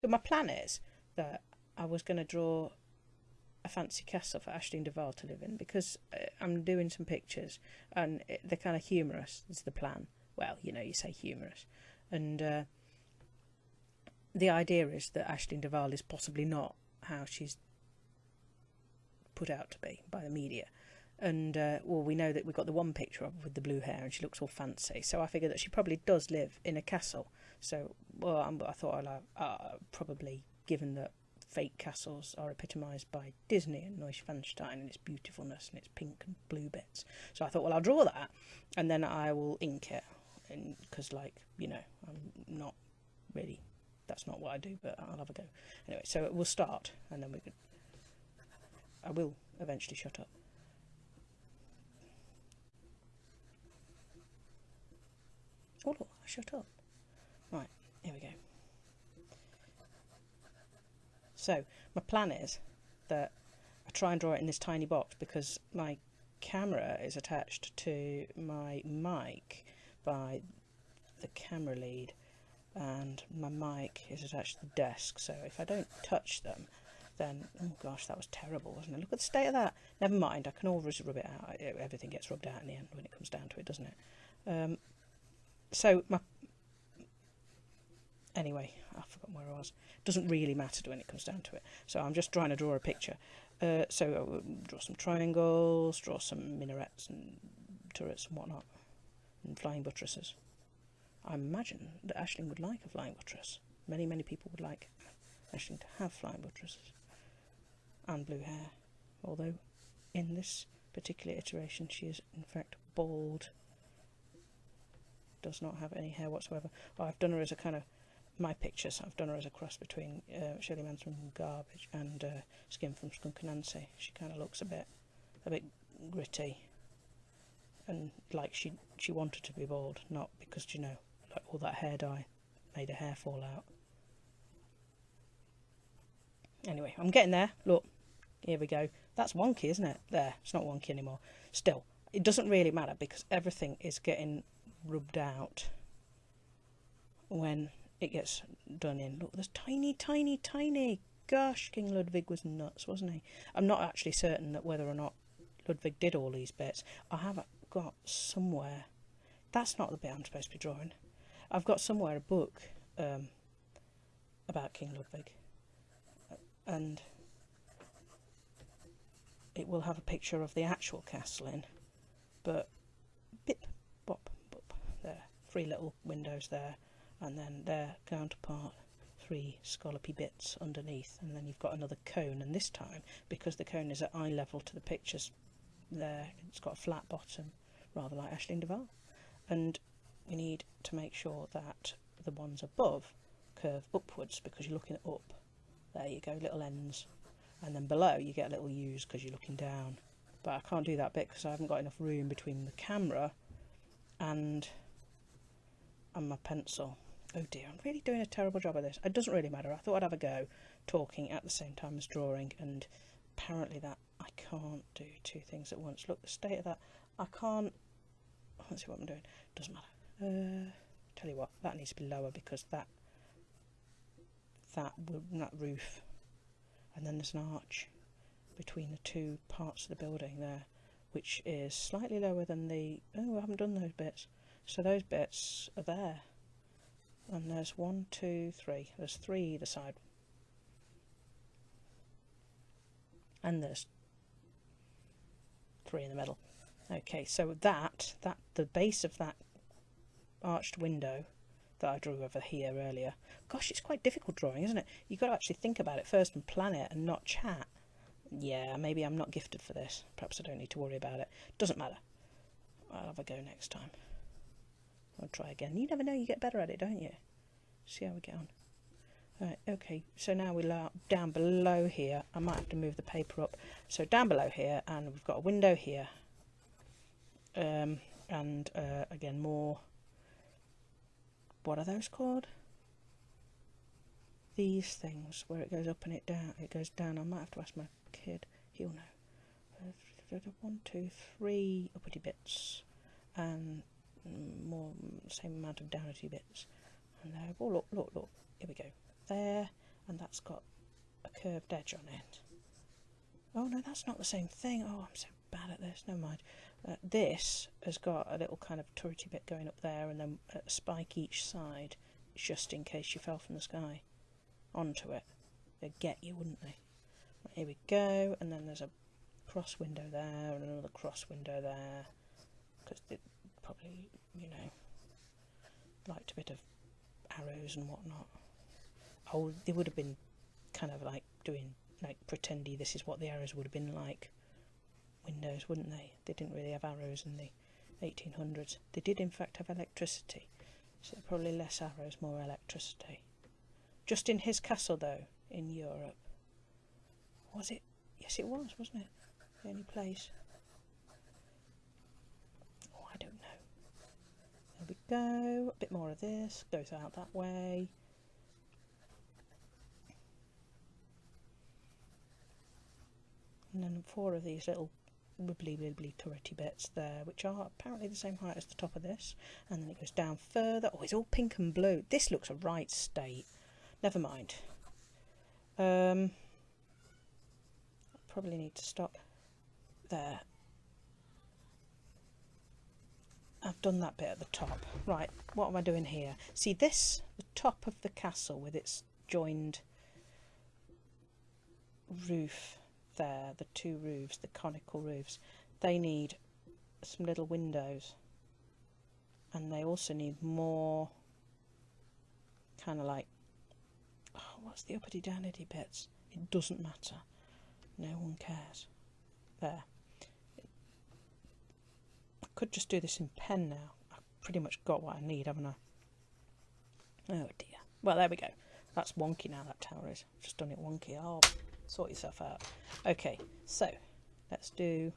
But my plan is that I was going to draw a fancy castle for Aisling Duval to live in because uh, I'm doing some pictures and they're kind of humorous. Is the plan? Well, you know, you say humorous, and uh, the idea is that Aisling Duval is possibly not how she's put out to be by the media. And uh, well, we know that we've got the one picture of with the blue hair, and she looks all fancy. So I figure that she probably does live in a castle. So well, I'm, i thought I'll uh, probably, given that fake castles are epitomised by Disney and Neuschwanstein and its beautifulness and its pink and blue bits. So I thought, well, I'll draw that, and then I will ink it, because like you know, I'm not really. That's not what I do, but I'll have a go. Anyway, so we'll start, and then we can. I will eventually shut up. Oh, look, I shut up. Right, here we go. So, my plan is that I try and draw it in this tiny box because my camera is attached to my mic by the camera lead and my mic is attached to the desk. So if I don't touch them then oh gosh that was terrible wasn't it? Look at the state of that. Never mind I can always rub it out. Everything gets rubbed out in the end when it comes down to it doesn't it? Um, so my anyway I've forgotten where I was. Doesn't really matter when it comes down to it. So I'm just trying to draw a picture. Uh, so I'll draw some triangles draw some minarets and turrets and whatnot and flying buttresses. I imagine that Aisling would like a flying buttress. Many many people would like Aisling to have flying buttresses and blue hair. Although in this particular iteration she is in fact bald. Does not have any hair whatsoever. I've done her as a kind of my pictures. I've done her as a cross between uh, Shirley Manson from Garbage and uh, Skin from Skunk Anansie. She kind of looks a bit, a bit gritty, and like she she wanted to be bald, not because you know like all that hair dye made her hair fall out. Anyway, I'm getting there. Look, here we go. That's wonky, isn't it? There, it's not wonky anymore. Still, it doesn't really matter because everything is getting rubbed out when it gets done in. Look, there's tiny, tiny, tiny. Gosh, King Ludwig was nuts, wasn't he? I'm not actually certain that whether or not Ludwig did all these bits. I have got somewhere. That's not the bit I'm supposed to be drawing. I've got somewhere a book um, about King Ludwig, and it will have a picture of the actual castle in, but bip, bop, there three little windows there and then their counterpart three scallopy bits underneath. And then you've got another cone. And this time because the cone is at eye level to the pictures there it's got a flat bottom rather like Aisling Duval. And you need to make sure that the ones above curve upwards because you're looking up. There you go little ends. And then below you get a little U's because you're looking down. But I can't do that bit because I haven't got enough room between the camera and and my pencil. Oh dear, I'm really doing a terrible job of this. It doesn't really matter. I thought I'd have a go talking at the same time as drawing, and apparently that I can't do two things at once. Look, the state of that. I can't. Let's see what I'm doing. Doesn't matter. Uh, tell you what, that needs to be lower because that that that roof, and then there's an arch between the two parts of the building there, which is slightly lower than the. Oh, I haven't done those bits. So those bits are there. And there's one, two, three. There's three either side. And there's three in the middle. Okay, so that, that the base of that arched window that I drew over here earlier. Gosh, it's quite difficult drawing, isn't it? You've got to actually think about it first and plan it and not chat. Yeah, maybe I'm not gifted for this. Perhaps I don't need to worry about it. Doesn't matter. I'll have a go next time. I'll try again. You never know, you get better at it, don't you? See how we get on. Right, okay, so now we're down below here. I might have to move the paper up. So down below here, and we've got a window here. Um, and uh, again, more. What are those called? These things, where it goes up and it down. It goes down. I might have to ask my kid. He'll know. One, two, three uppity bits. And more same amount of downy bits and there oh look look look here we go there and that's got a curved edge on it. Oh no, that's not the same thing. Oh, I'm so bad at this. Never mind. Uh, this has got a little kind of turrety bit going up there, and then a spike each side, just in case you fell from the sky onto it. They'd get you, wouldn't they? Here we go, and then there's a cross window there, and another cross window there, because probably, you know, liked a bit of arrows and whatnot. Oh, they would have been kind of like doing, like, pretendy this is what the arrows would have been like. Windows, wouldn't they? They didn't really have arrows in the 1800s. They did, in fact, have electricity, so probably less arrows, more electricity. Just in his castle, though, in Europe. Was it? Yes, it was, wasn't it? The only place. Oh, I don't know. There we go. A bit more of this. Goes out that way. And then four of these little wibbly wibbly turrety bits there, which are apparently the same height as the top of this. And then it goes down further. Oh, it's all pink and blue. This looks a right state. Never mind. Um, probably need to stop there. I've done that bit at the top. Right, what am I doing here? See this, the top of the castle with its joined roof there, the two roofs, the conical roofs, they need some little windows. And they also need more kind of like, oh, what's the uppity downity bits? It doesn't matter. No one cares. There. Could just do this in pen now. I've pretty much got what I need, haven't I? Oh dear. Well, there we go. That's wonky now, that tower is. Just done it wonky. Oh, sort yourself out. Okay, so let's do...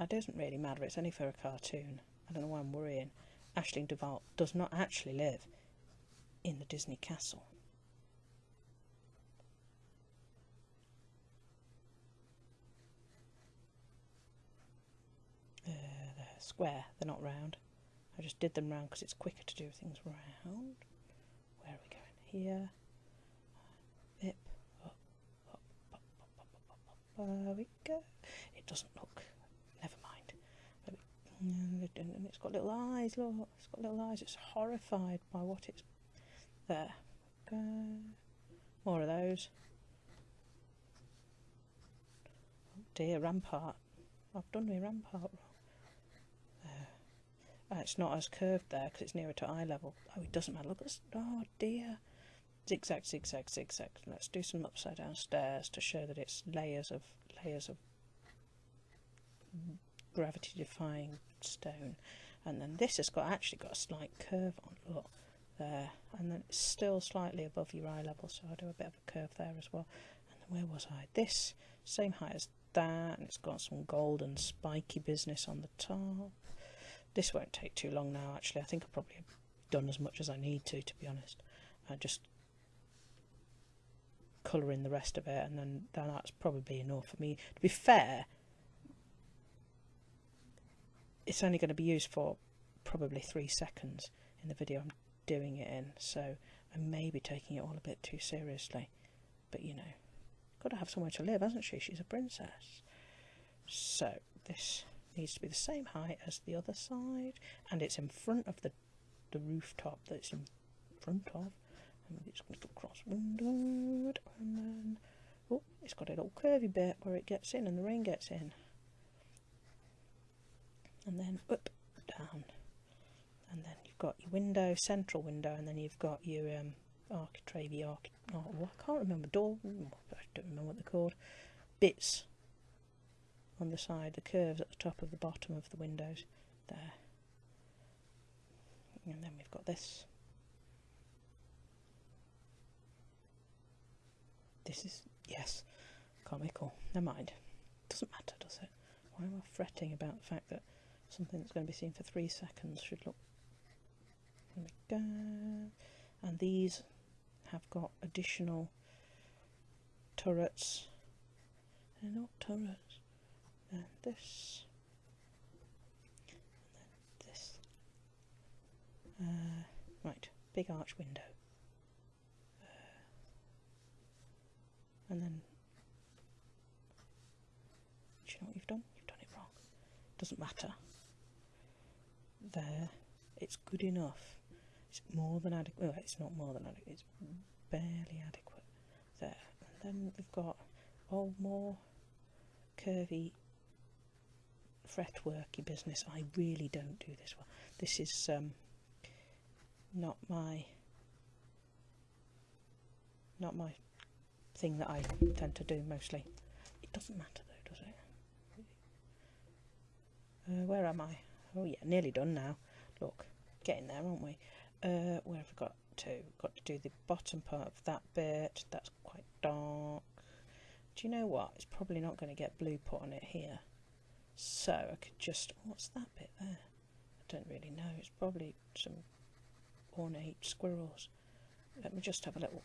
Ah, it doesn't really matter, it's only for a cartoon. I don't know why I'm worrying. Aisling Duval does not actually live in the Disney castle. Uh, they're square, they're not round. I just did them round because it's quicker to do things round. Where are we going? Here. Bip. Up, up, up, up, up, up, up. There we go. It doesn't look. Never mind. And it's got little eyes, look. It's got little eyes. It's horrified by what it's. There. Go. More of those. Oh dear, rampart. I've done my rampart. Uh, it's not as curved there because it's nearer to eye level. Oh, it doesn't matter. Look at this. Oh dear. Zigzag, zigzag, zigzag. Let's do some upside down stairs to show that it's layers of layers of gravity defying stone. And then this has got actually got a slight curve on. Look there. And then it's still slightly above your eye level, so I'll do a bit of a curve there as well. And then where was I? This same height as that, and it's got some golden spiky business on the top. This won't take too long now, actually. I think I've probably done as much as I need to, to be honest. I just colour in the rest of it, and then, then that's probably enough for me. To be fair, it's only going to be used for probably three seconds in the video I'm doing it in, so I may be taking it all a bit too seriously. But you know, got to have somewhere to live, hasn't she? She's a princess. So this needs to be the same height as the other side and it's in front of the the rooftop that it's in front of. And it's going to cross windowed and then oh it's got a little curvy bit where it gets in and the rain gets in. And then up down. And then you've got your window central window and then you've got your um, architrave arch oh, I can't remember door I don't remember what they're called. Bits on the side, the curves at the top of the bottom of the windows there. And then we've got this. This is, yes, comical. Never mind. Doesn't matter, does it? Why am I fretting about the fact that something that's going to be seen for three seconds should look... There we go. And these have got additional turrets. They're not turrets then this, and then this. Uh, Right, big arch window. Uh, and then, do you know what you've done? You've done it wrong. Doesn't matter. There, it's good enough. It's more than adequate. Well, it's not more than adequate. It's barely adequate. There, and then we've got all more curvy fretworky business. I really don't do this well. This is um, not my not my thing that I tend to do mostly. It doesn't matter though, does it? Uh, where am I? Oh yeah, nearly done now. Look, getting there, aren't we? Uh, where have I got to? Got to do the bottom part of that bit. That's quite dark. Do you know what? It's probably not going to get blue put on it here. So I could just... What's that bit there? I don't really know. It's probably some ornate squirrels. Let me just have a little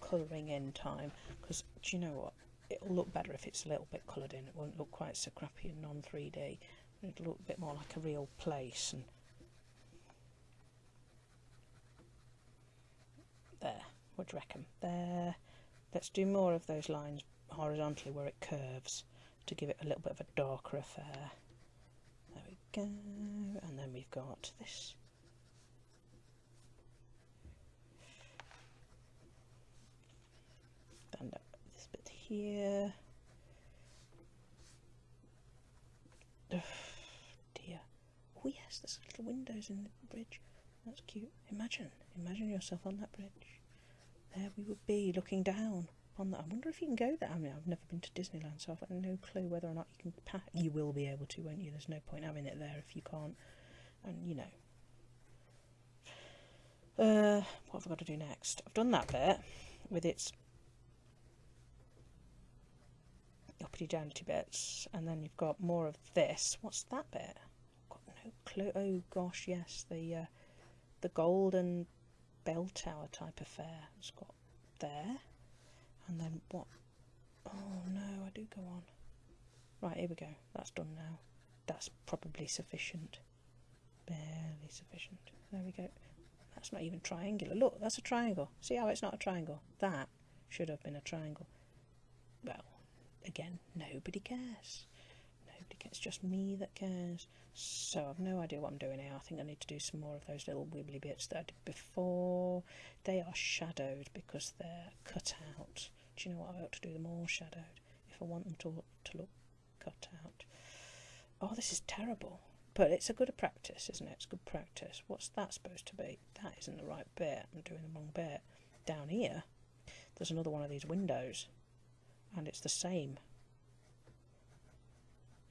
colouring in time. Because do you know what? It'll look better if it's a little bit coloured in. It won't look quite so crappy and non-3D. It'll look a bit more like a real place. And There. What do you reckon? There. Let's do more of those lines horizontally where it curves to give it a little bit of a darker affair. There we go. And then we've got this. And this bit here. Oh, dear. Oh yes, there's little windows in the bridge. That's cute. Imagine, imagine yourself on that bridge. There we would be, looking down on that. I wonder if you can go there. I mean, I've never been to Disneyland, so I've got no clue whether or not you can pack. You will be able to, won't you? There's no point having it there if you can't. And you know. Uh, what have I got to do next? I've done that bit with its uppity downty bits, and then you've got more of this. What's that bit? I've got no clue. Oh gosh, yes, the uh, the golden bell tower type affair. It's got there. And then what? Oh no, I do go on. Right, here we go. That's done now. That's probably sufficient. Barely sufficient. There we go. That's not even triangular. Look, that's a triangle. See how it's not a triangle? That should have been a triangle. Well, again, nobody cares. Nobody cares. It's just me that cares. So I've no idea what I'm doing here. I think I need to do some more of those little wibbly bits that I did before. They are shadowed because they're cut out. Do you know what? I ought to do them all shadowed if I want them to, to look cut out. Oh, this is terrible. But it's a good practice, isn't it? It's good practice. What's that supposed to be? That isn't the right bit. I'm doing the wrong bit. Down here, there's another one of these windows. And it's the same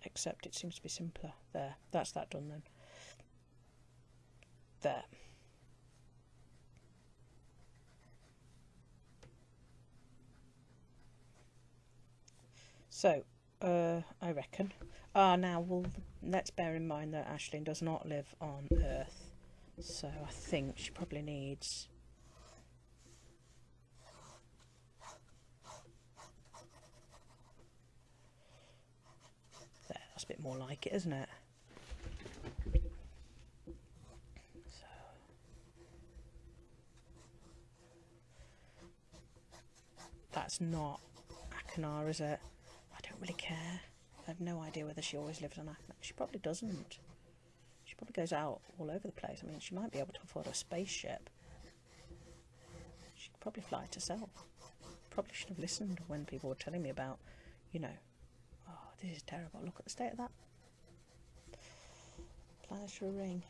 except it seems to be simpler. There, that's that done then. There. So, uh, I reckon. Ah, now, well, let's bear in mind that Aisling does not live on Earth. So I think she probably needs There, that's a bit more like it, isn't it? So. That's not Achenar, is it? Don't really care. I have no idea whether she always lives on Achenar. She probably doesn't. She probably goes out all over the place. I mean, she might be able to afford a spaceship. She could probably fly it herself. Probably should have listened when people were telling me about, you know, oh, this is terrible. Look at the state of that. Planetary ring.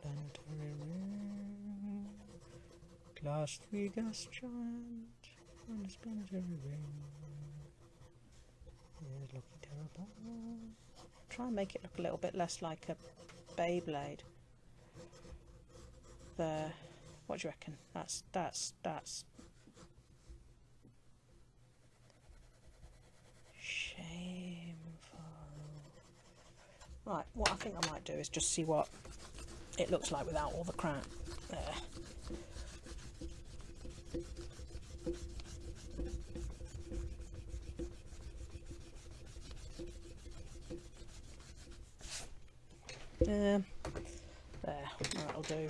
Planetary ring. Class 3 gas giant. On planetary ring. Terrible. Try and make it look a little bit less like a Beyblade. There. What do you reckon? That's that's that's Shameful. Right, what I think I might do is just see what it looks like without all the crap. There. Um, there, that'll do.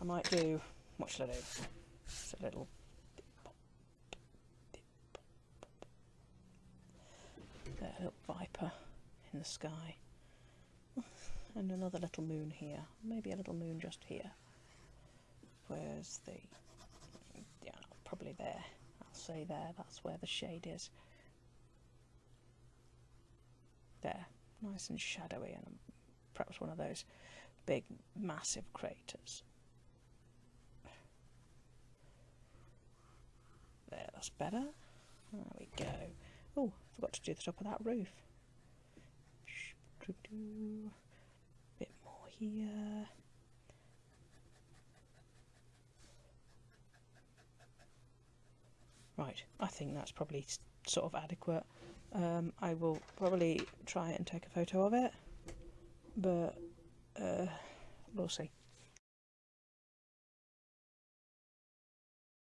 I might do, what shall I do? It's a little there, a little viper in the sky. And another little moon here. Maybe a little moon just here. Where's the... Yeah, probably there. I'll say there. That's where the shade is. There. Nice and shadowy and perhaps one of those big, massive craters. There, that's better. There we go. Oh, forgot to do the top of that roof. Bit more here. Right, I think that's probably sort of adequate. Um, I will probably try and take a photo of it, but uh, we'll see.